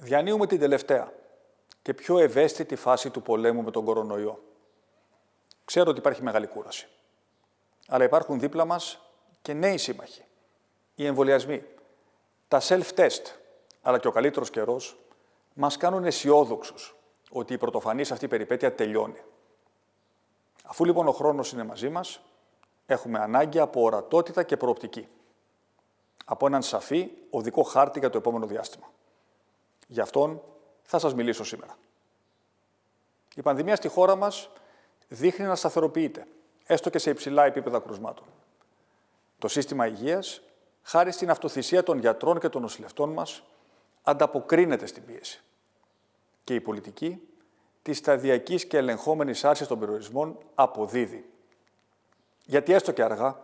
Διανύουμε την τελευταία και πιο ευαίσθητη φάση του πολέμου με τον κορονοϊό. Ξέρω ότι υπάρχει μεγάλη κούραση. Αλλά υπάρχουν δίπλα μας και νέοι σύμμαχοι. Οι εμβολιασμοί, τα self-test, αλλά και ο καλύτερος καιρός, μας κάνουν αισιόδοξους ότι η πρωτοφανής αυτή περιπέτεια τελειώνει. Αφού λοιπόν ο χρόνος είναι μαζί μας, έχουμε ανάγκη από ορατότητα και προοπτική. Από έναν σαφή οδικό χάρτη για το επόμενο διάστημα. Γι' αυτόν θα σας μιλήσω σήμερα. Η πανδημία στη χώρα μας δείχνει να σταθεροποιείται, έστω και σε υψηλά επίπεδα κρουσμάτων. Το σύστημα υγείας, χάρη στην αυτοθυσία των γιατρών και των νοσηλευτών μας, ανταποκρίνεται στην πίεση. Και η πολιτική της σταδιακής και ελεγχόμενης άρσης των περιορισμών αποδίδει. Γιατί έστω και αργά,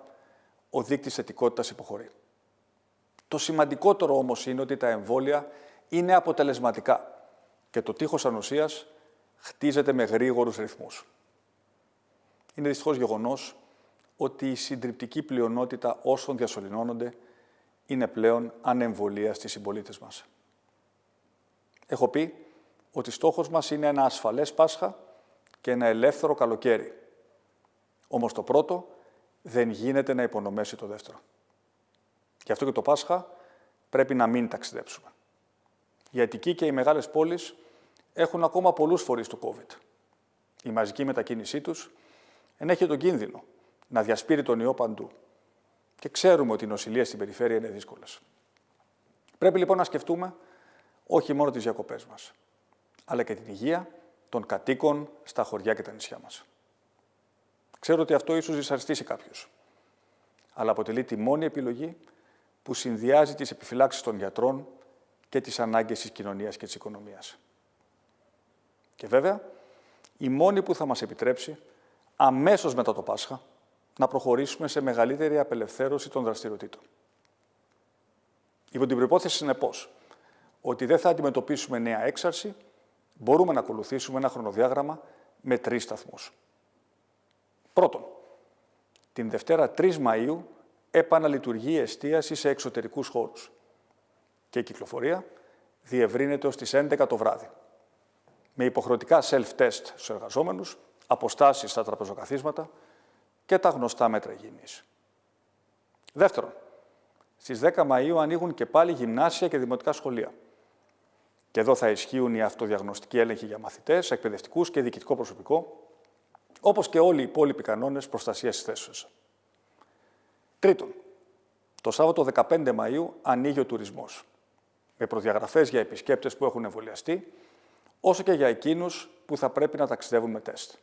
ο δείκτης θετικότητας υποχωρεί. Το σημαντικότερο όμως είναι ότι τα εμβόλια είναι αποτελεσματικά και το τείχος ανοσίας χτίζεται με γρήγορους ρυθμούς. Είναι δυστυχώς γεγονός ότι η συντριπτική πλειονότητα όσων διασωληνώνονται είναι πλέον ανεμβολία στις συμπολίτες μας. Έχω πει ότι στόχος μας είναι ένα ασφαλές Πάσχα και ένα ελεύθερο καλοκαίρι. Όμως το πρώτο δεν γίνεται να υπονομέσει το δεύτερο. Γι' αυτό και το Πάσχα πρέπει να μην ταξιδέψουμε. Η Αττική και οι μεγάλες πόλεις έχουν ακόμα πολλούς φορείς του COVID. Η μαζική μετακίνησή τους ενέχει τον κίνδυνο να διασπείρει τον ιό παντού. Και ξέρουμε ότι οι νοσηλίες στην περιφέρεια είναι δύσκολες. Πρέπει λοιπόν να σκεφτούμε όχι μόνο τις διακοπές μας, αλλά και την υγεία των κατοίκων στα χωριά και τα νησιά μας. Ξέρω ότι αυτό ίσως δυσαρεστήσει κάποιους, αλλά αποτελεί τη μόνη επιλογή που συνδυάζει τις επιφυλάξεις των γιατρών και τις ανάγκες της κοινωνίας και της οικονομίας. Και βέβαια, η μόνη που θα μας επιτρέψει αμέσως μετά το Πάσχα να προχωρήσουμε σε μεγαλύτερη απελευθέρωση των δραστηριοτήτων. Υπό την προπόθεση, συνεπώς, ότι δεν θα αντιμετωπίσουμε νέα έξαρση, μπορούμε να ακολουθήσουμε ένα χρονοδιάγραμμα με τρεις σταθμούς. Πρώτον, την Δευτέρα 3 Μαΐου επαναλειτουργεί η εστίαση σε εξωτερικούς χώρους και η κυκλοφορία διευρύνεται ως τις 11 το βράδυ. Με υποχρεωτικά self-test στους εργαζόμενους, αποστάσεις στα τραπεζοκαθίσματα και τα γνωστά μέτρα υγιεινής. Δεύτερον, στις 10 Μαΐου ανοίγουν και πάλι γυμνάσια και δημοτικά σχολεία. Και εδώ θα ισχύουν οι αυτοδιαγνωστικοί έλεγχοι για μαθητές, εκπαιδευτικούς και διοικητικό προσωπικό, όπως και όλοι οι υπόλοιποι κανόνες προστασίας της θέσεω. Τρίτον, το Σάββατο 15 Μαου ανοίγει ο τουρισμός, με προδιαγραφές για επισκέπτες που έχουν εμβολιαστεί, όσο και για εκείνους που θα πρέπει να ταξιδεύουν με τεστ.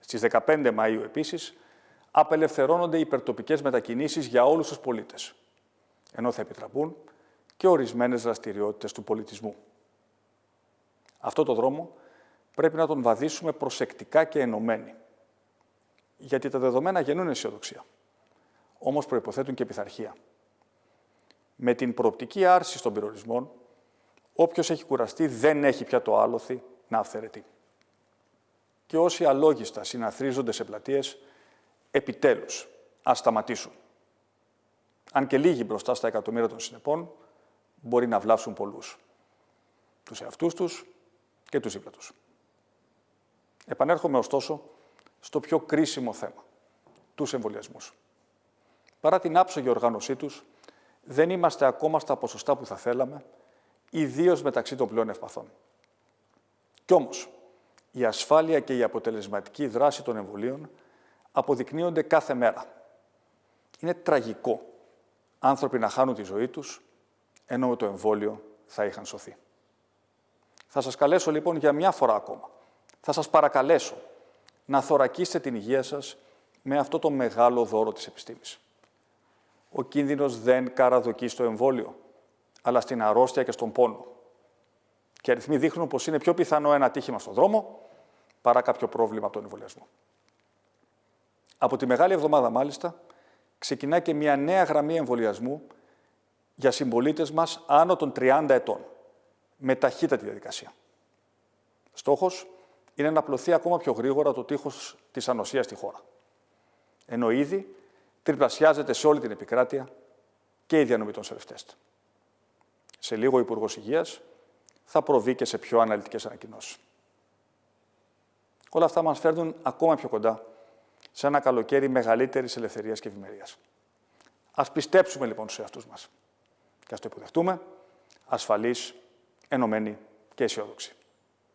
Στις 15 Μαου επίσης, απελευθερώνονται οι υπερτοπικές μετακινήσεις για όλους τους πολίτες, ενώ θα επιτραπούν και ορισμένες δραστηριότητες του πολιτισμού. Αυτό το δρόμο πρέπει να τον βαδίσουμε προσεκτικά και ενωμένοι. Γιατί τα δεδομένα γεννούν αισιοδοξία. Όμως προϋποθέτουν και πειθαρχία. Με την προοπτική άρσης των περιορισμών, όποιος έχει κουραστεί δεν έχει πια το άλοθη να αυθαιρετεί. Και όσοι αλόγιστα συναθρίζονται σε πλατείες, επιτέλους, ας σταματήσουν. Αν και λίγοι μπροστά στα εκατομμύρια των συνεπών, μπορεί να βλάψουν πολλούς. Τους εαυτούς τους και τους δίπλα τους. Επανέρχομαι ωστόσο στο πιο κρίσιμο θέμα, τους εμβολιασμούς. Παρά την άψογη οργάνωσή τους, δεν είμαστε ακόμα στα ποσοστά που θα θέλαμε, ιδίως μεταξύ των πλέον ευπαθών. Κι όμως, η ασφάλεια και η αποτελεσματική δράση των εμβολίων αποδεικνύονται κάθε μέρα. Είναι τραγικό άνθρωποι να χάνουν τη ζωή τους ενώ με το εμβόλιο θα είχαν σωθεί. Θα σας καλέσω λοιπόν για μια φορά ακόμα. Θα σας παρακαλέσω να θωρακίσετε την υγεία σας με αυτό το μεγάλο δώρο της επιστήμης. Ο κίνδυνος δεν καραδοκεί στο εμβόλιο, αλλά στην αρρώστια και στον πόνο. Και αριθμοί δείχνουν πως είναι πιο πιθανό ένα ατύχημα στον δρόμο παρά κάποιο πρόβλημα από τον εμβολιασμό. Από τη Μεγάλη Εβδομάδα, μάλιστα, ξεκινά και μια νέα γραμμή εμβολιασμού για συμπολίτες μας άνω των 30 ετών, με ταχύτατη διαδικασία. Στόχος είναι να απλωθεί ακόμα πιο γρήγορα το τείχος της ανοσίας στη χώρα. Ενώ ήδη τριπλασιάζεται σε όλη την επικράτεια και η διανομή των σερευτέστ. Σε λίγο ο Υπουργός Υγείας θα προβεί και σε πιο αναλυτικές ανακοινώσεις. Όλα αυτά μας φέρνουν ακόμα πιο κοντά σε ένα καλοκαίρι μεγαλύτερης ελευθερίας και ευημερίας. Ας πιστέψουμε λοιπόν στους εαυτούς μας και ας το υποδεχτούμε ασφαλείς, ενωμένοι και αισιόδοξοι.